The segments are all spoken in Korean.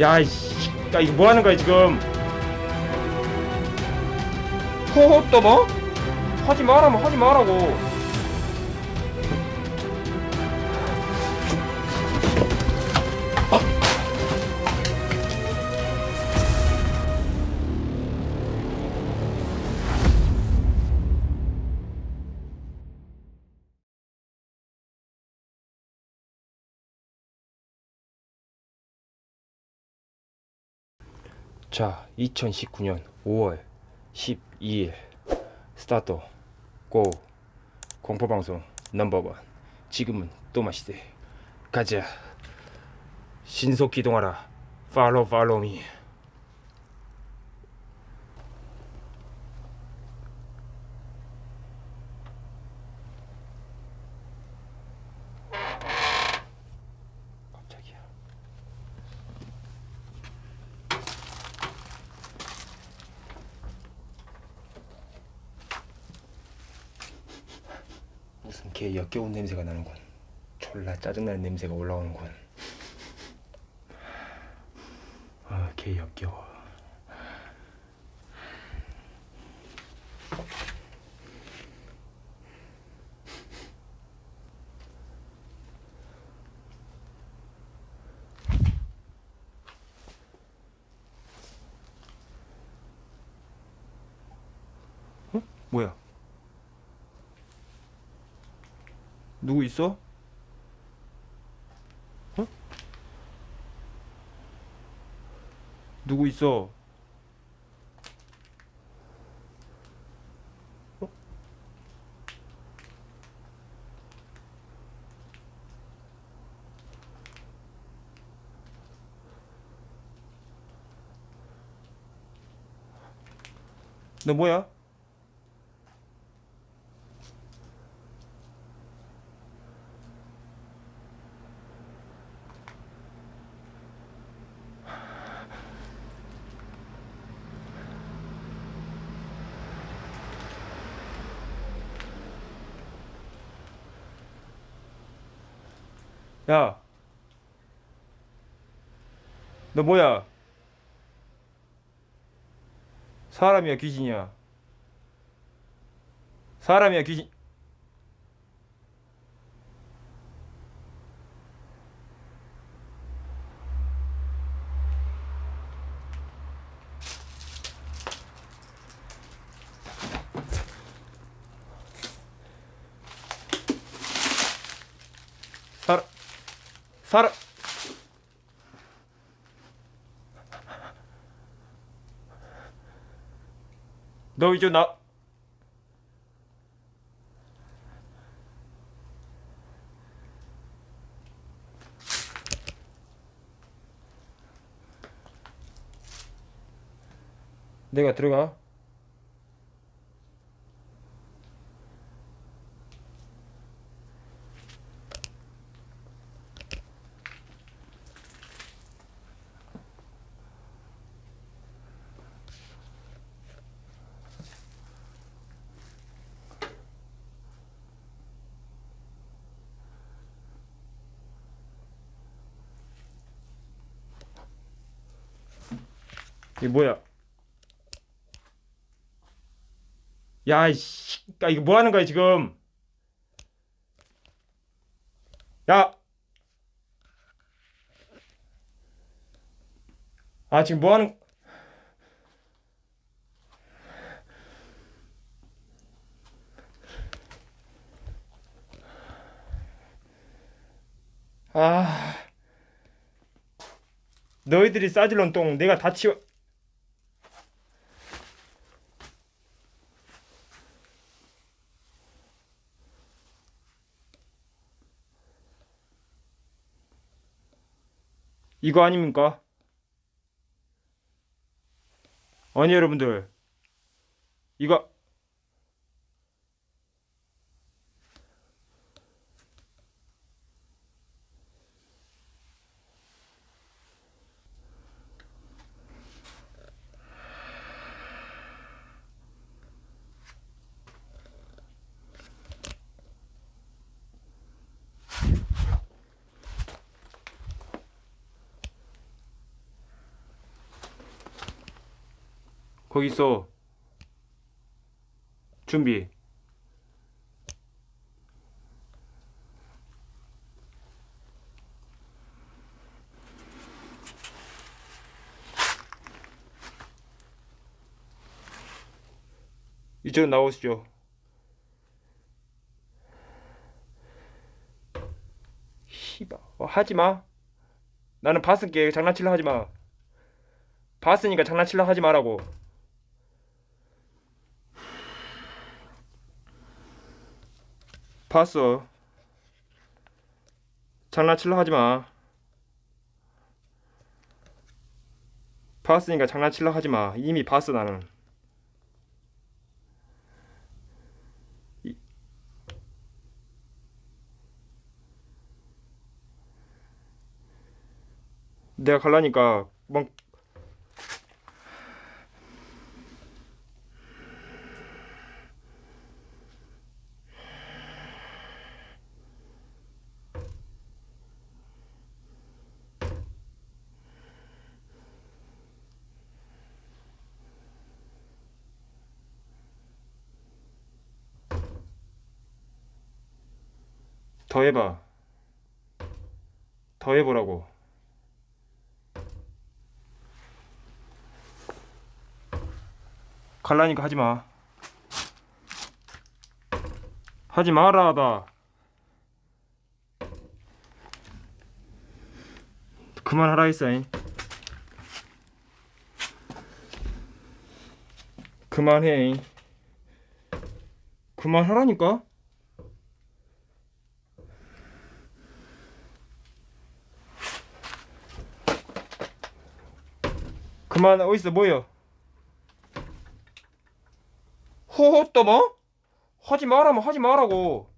야, 이씨. 야, 이거 뭐 하는 거야, 지금? 허허, 또 뭐? 하지 말라면 하지 말라고. 자, 2019년 5월 12일. 스타트. 고. 공포방송 넘버원. 지금은 또 맛있대 가자. 신속 기동하라. 팔로우 팔로우 미 개 역겨운 냄새가 나는군. 졸라 짜증나는 냄새가 올라오는군. 아, 개 역겨워. 어? 뭐야? 누구 있어? 어? 누구 있어? 어? 너 뭐야? 야, 너 뭐야? 사람이야 귀신이야? 사람이야 귀신? 사람 사람 너 이제 나. 내가 들어가 이게 뭐야? 야, 이씨, 야, 이거 뭐 하는 거야, 지금? 야! 아, 지금 뭐 하는, 아. 너희들이 싸질런 똥 내가 다 치워. 이거 아닙니까? 아니 여러분들 이거 거기 있어. 준비. 이쪽으로 나오시죠. 씨발, 어, 하지 마. 나는 봤을게. 장난칠라 하지 마. 봤으니까 장난칠라 하지 말라고. 봤어. 장난칠라 하지 마. 봤으니까 장난칠라 하지 마. 이미 봤어 나는. 이- 내가 갈라니까 막 더 해봐. 더 해보라고. 갈라니까 하지 마. 하지 마라, 나. 그만하라 했어잉. 그만해. 그만하라니까? 그만 어딨어 뭐여? 호호 또 뭐? 하지 말라면 하지 말라고.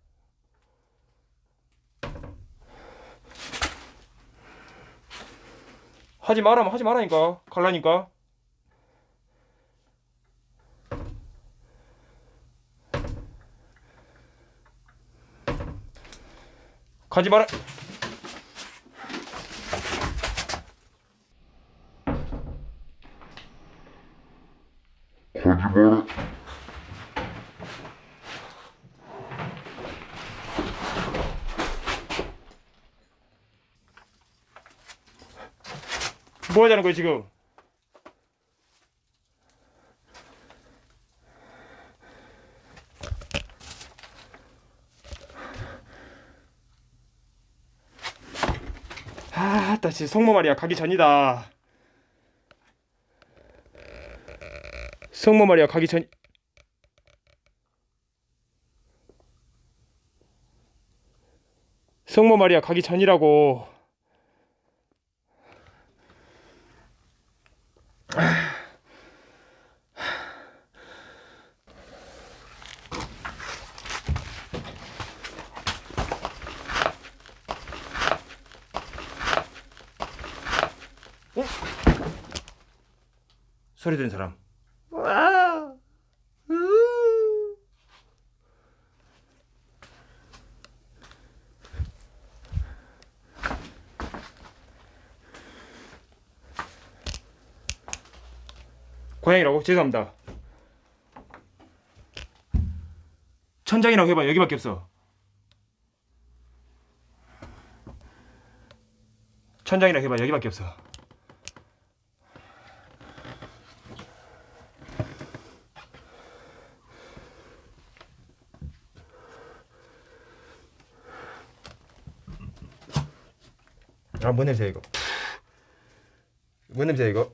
하지 말라면 하지 말라니까. 갈라니까. 가지 마라 거짓말을 뭐 하자는 거야 지금 아, 나 진짜 성모 말이야 가기 전이다. 성모 말이야 가기 전. 성모 말이야 가기 전이라고. 소리 듣는 사람. 고양이라고 죄송합니다. 천장이라고 해봐 여기밖에 없어. 천장이라고 해봐 여기밖에 없어. 아, 뭔 냄새야 이거? 뭔 냄새야 이거?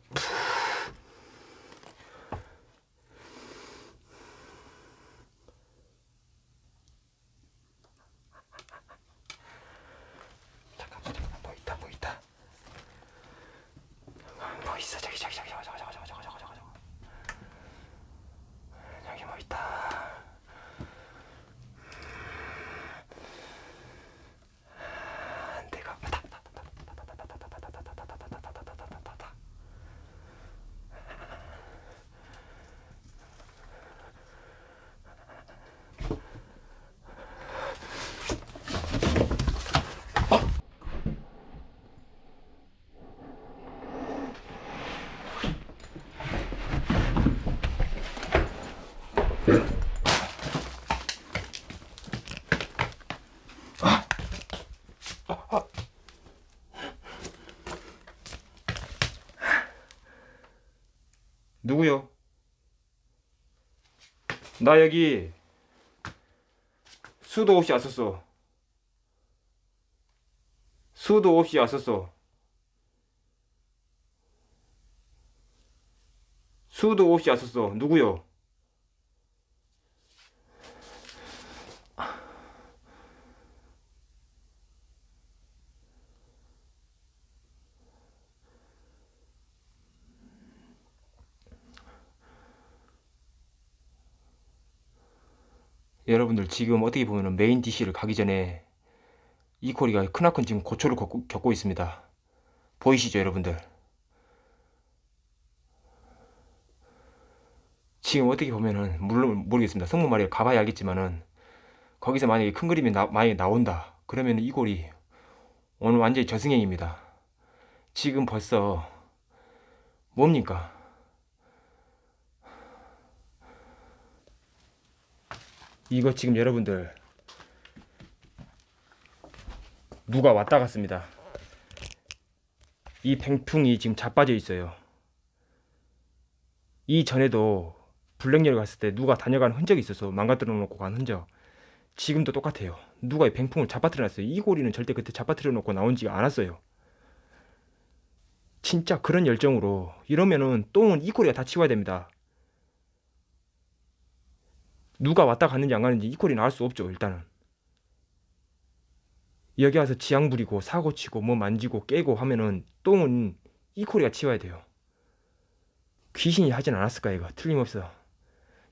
누구요? 나 여기 수도 없이 왔었어. 수도 없이 왔었어. 수도 없이 왔었어. 누구요? 여러분들 지금 어떻게 보면 메인 DC를 가기 전에 이코리가 크나큰 지금 고초를 겪고, 겪고 있습니다. 보이시죠 여러분들? 지금 어떻게 보면은 물론 모르겠습니다. 성모 말이 가봐야 알겠지만은 거기서 만약에 큰 그림이 나, 많이 나온다. 그러면 이 골이 오늘 완전히 저승행입니다. 지금 벌써 뭡니까? 이거 지금 여러분들 누가 왔다 갔습니다. 이 뱅풍이 지금 자빠져 있어요. 이전에도 블랙리를 갔을 때 누가 다녀간 흔적이 있어서 망가뜨려 놓고 간 흔적. 지금도 똑같아요. 누가 이 뱅풍을 잡아뜨려 놨어요. 이 고리는 절대 그때 잡아뜨려 놓고 나온지가 않았어요. 진짜 그런 열정으로 이러면은 똥은 이 고리가 다 치워야 됩니다. 누가 왔다 갔는지 안 가는지 이 꼴이 나올 수 없죠 일단은. 여기 와서 지향 부리고 사고 치고 뭐 만지고 깨고 하면은 똥은 이 꼴이가 치워야 돼요. 귀신이 하진 않았을까 이거. 틀림없어.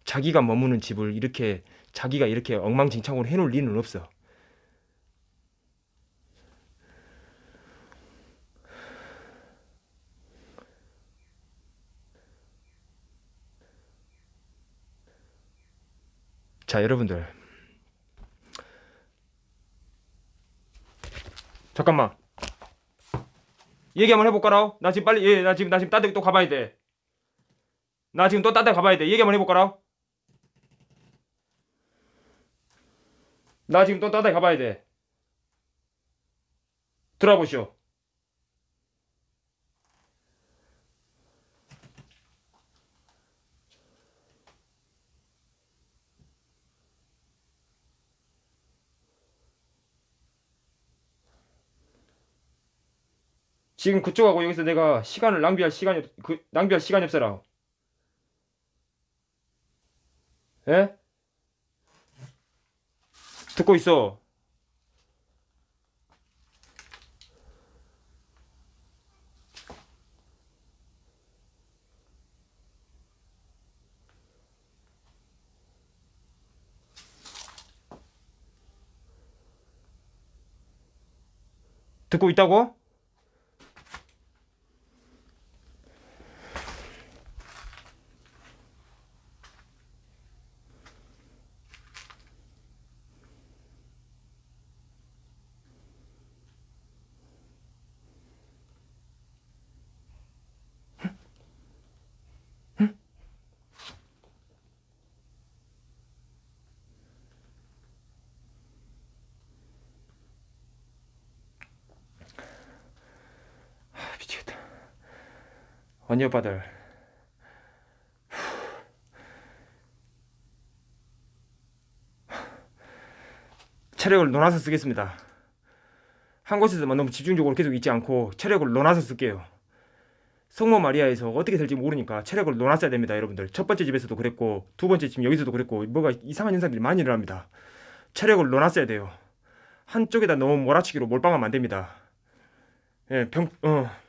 자기가 머무는 집을 이렇게 자기가 이렇게 엉망진창으로 해놓을 리는 없어 자 여러분들. 잠깐만. 얘기 한번 해볼까라? 나 지금 빨리 예, 나 지금 나 지금 딴데 또 가봐야 돼 나 지금 또딴데 가봐야 돼. 얘기 한번 해볼까라? 나 지금 또딴데 가봐야 돼. 들어보시오 지금 그쪽하고 여기서 내가 시간을 낭비할 시간이 없, 그, 낭비할 시간이 없어라. 예? 듣고 있어. 듣고 있다고? 언니 오빠들. 체력을 논아서 쓰겠습니다. 한 곳에서만 너무 집중적으로 계속 있지 않고 체력을 논아서 쓸게요. 성모 마리아에서 어떻게 될지 모르니까 체력을 논았어야 됩니다, 여러분들. 첫 번째 집에서도 그랬고 두 번째 집 여기서도 그랬고 뭐가 이상한 현상들이 많이 일어납니다. 체력을 논았어야 돼요. 한쪽에다 너무 몰아치기로 몰빵하면 안 됩니다. 예, 병, 어.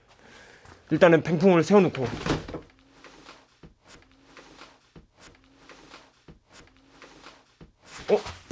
일단은 뱅풍을 세워놓고. 어?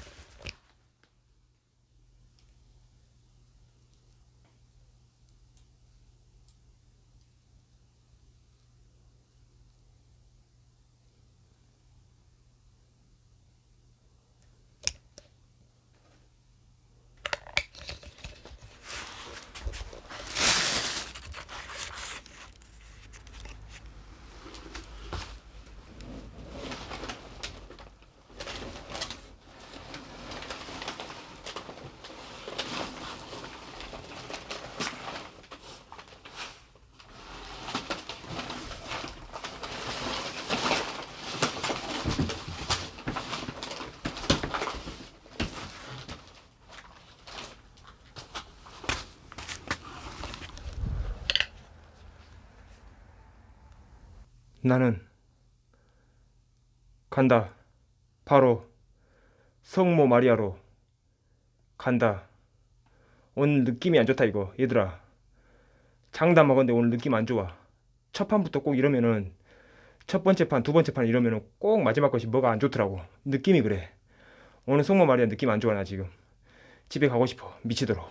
나는 간다. 바로 성모 마리아로 간다. 오늘 느낌이 안 좋다 이거 얘들아. 장담 먹었는데 오늘 느낌 안 좋아. 첫 판부터 꼭 이러면은 첫 번째 판, 두 번째 판 이러면은 꼭 마지막 것이 뭐가 안 좋더라고. 느낌이 그래. 오늘 성모 마리아 느낌 안 좋아 나 지금. 집에 가고 싶어 미치도록.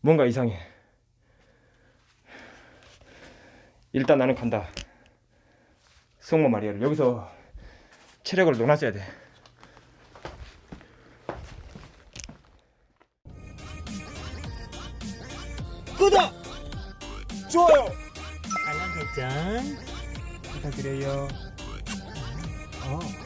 뭔가 이상해. 일단 나는 간다. 성모 마리아를 여기서 체력을 놓아줘야 돼. 구독! 좋아요! 알람 설정 부탁드려요. 어.